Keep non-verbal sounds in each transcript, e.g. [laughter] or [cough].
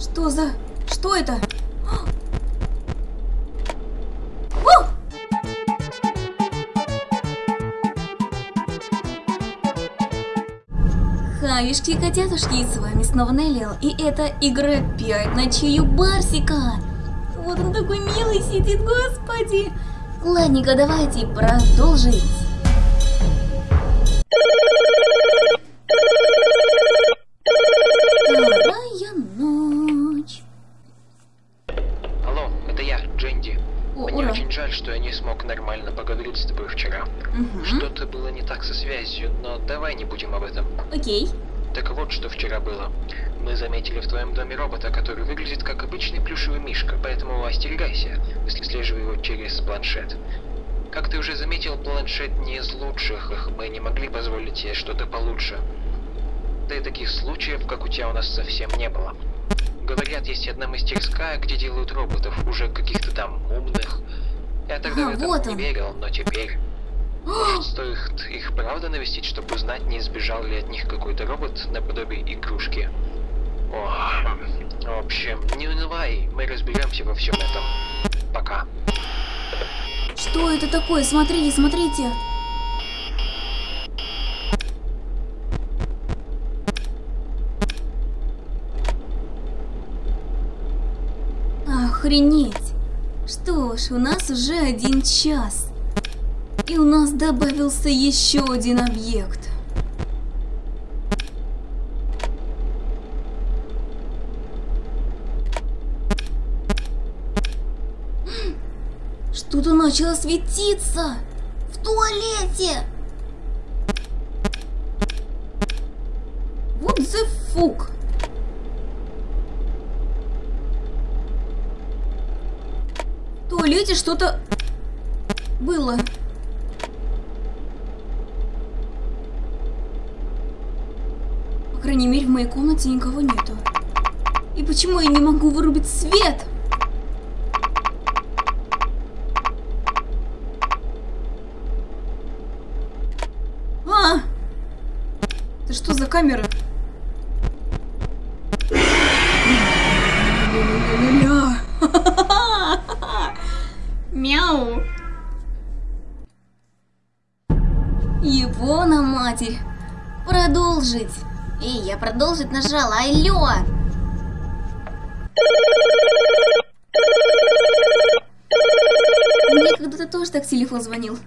Что за... Что это? О! Хаюшки котятушки, с вами снова Неллиал, и это игра 5 ночей у Барсика. Вот он такой милый сидит, господи. Ладненько, давайте продолжить. Мгм. Что-то было не так со связью, но давай не будем об этом. Окей. Так вот, что вчера было. Мы заметили в твоем доме робота, который выглядит как обычный плюшевый мишка, поэтому остерегайся, выслеживай его через планшет. Как ты уже заметил, планшет не из лучших, их мы не могли позволить себе что-то получше. Да и таких случаев, как у тебя, у нас совсем не было. Говорят, есть одна мастерская, где делают роботов, уже каких-то там умных. Я тогда А, в это вот не он. верил, но теперь... Стоит их правда навестить, чтобы узнать, не сбежал ли от них какой-то робот наподобие игрушки? О, в общем, не унывай, мы разберемся во всем этом. Пока. Что это такое? Смотрите, смотрите. Охренеть. Что ж, у нас уже один час. И у нас добавился еще один объект. Что-то начало светиться! В туалете! Вот the fuck! В туалете что-то было. Крайней мере, в моей комнате никого нету. И почему я не могу вырубить свет? А! Это что за камера? [laughs] Мяу. Его на матерь. Продолжить. Эй, я продолжить нажала. Алло. Мне когда-то тоже так телефон звонил.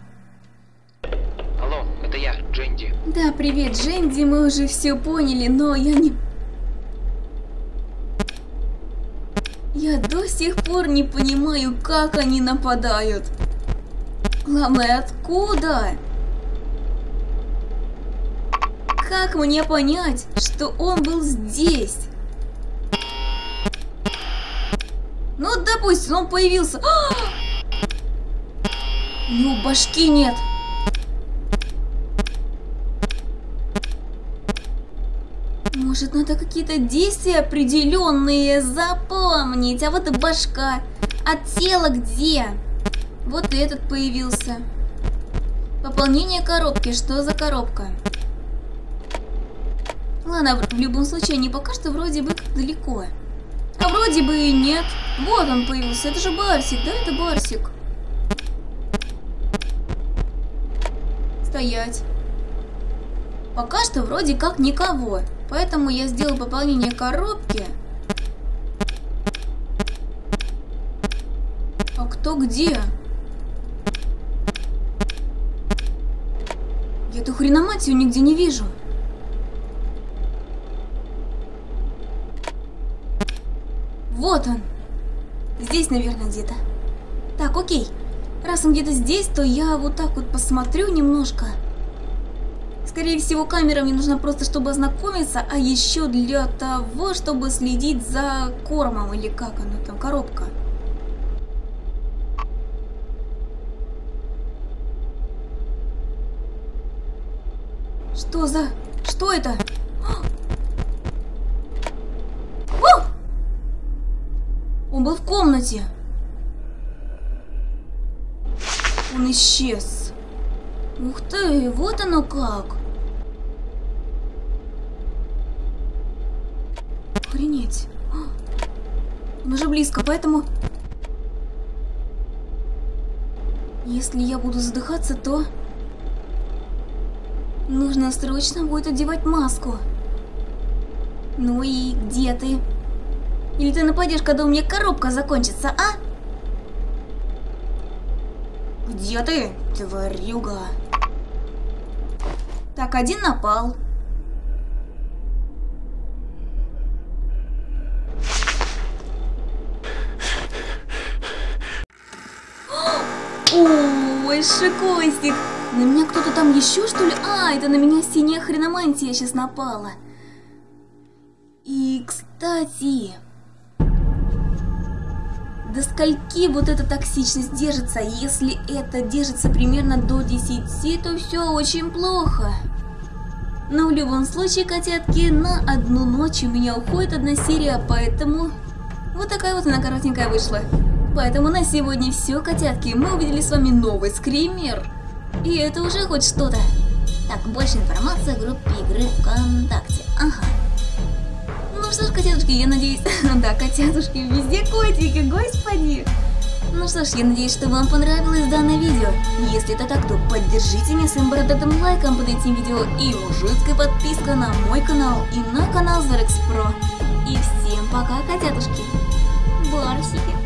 Алло, это я, Дженди. Да, привет, Дженди, мы уже все поняли, но я не... Я до сих пор не понимаю, как они нападают. Главное, откуда? Как мне понять, что он был здесь? Ну, допустим, он появился. А! У него башки нет. Может, надо какие-то действия определенные запомнить. А вот и башка. А тело где? Вот и этот появился. Пополнение коробки. Что за коробка? Ладно, в любом случае, они пока что вроде бы как далеко. А вроде бы и нет. Вот он появился. Это же Барсик, да? Это Барсик. Стоять. Пока что вроде как никого. Поэтому я сделал пополнение коробки. А кто где? Я эту хреноматию нигде не вижу. Вот он. Здесь, наверное, где-то. Так, окей. Раз он где-то здесь, то я вот так вот посмотрю немножко. Скорее всего, камера мне нужна просто, чтобы ознакомиться, а еще для того, чтобы следить за кормом, или как оно там, коробка. Что за... Что это? О! Был в комнате. Он исчез. Ух ты, вот оно как. Охренеть. А, Он уже близко, поэтому... Если я буду задыхаться, то... Нужно срочно будет одевать маску. Ну и где ты? Или ты нападешь, когда у меня коробка закончится, а? Где ты, тварюга? Так, один напал. Ой, шикосик! На меня кто-то там еще, что ли? А, это на меня синяя хреномантия сейчас напала. И, кстати... До скольки вот эта токсичность держится? Если это держится примерно до 10, то все очень плохо. Но в любом случае, котятки, на одну ночь у меня уходит одна серия, поэтому... Вот такая вот она коротенькая вышла. Поэтому на сегодня все, котятки. Мы увидели с вами новый скример. И это уже хоть что-то. Так, больше информации о группе игры ВКонтакте. Ага. Что ж, котятушки, я надеюсь... [laughs] да, котятушки, везде котики, господи. Ну что ж, я надеюсь, что вам понравилось данное видео. Если это так, то поддержите меня своим бородатым лайком под этим видео и мужицкой подпиской на мой канал и на канал Zarex Pro. И всем пока, котятушки. Барсики.